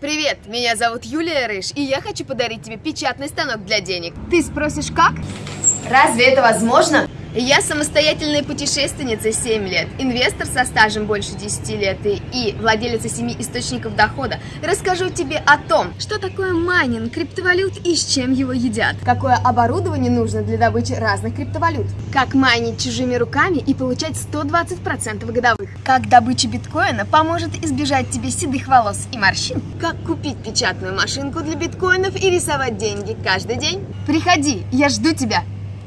Привет, меня зовут Юлия Рыж, и я хочу подарить тебе печатный станок для денег. Ты спросишь, как? Разве это возможно? Я самостоятельная путешественница 7 лет, инвестор со стажем больше 10 лет и, владелица 7 источников дохода. Расскажу тебе о том, что такое майнинг криптовалют и с чем его едят. Какое оборудование нужно для добычи разных криптовалют. Как майнить чужими руками и получать 120% годовых. Как добыча биткоина поможет избежать тебе седых волос и морщин. Как купить печатную машинку для биткоинов и рисовать деньги каждый день. Приходи, я жду тебя.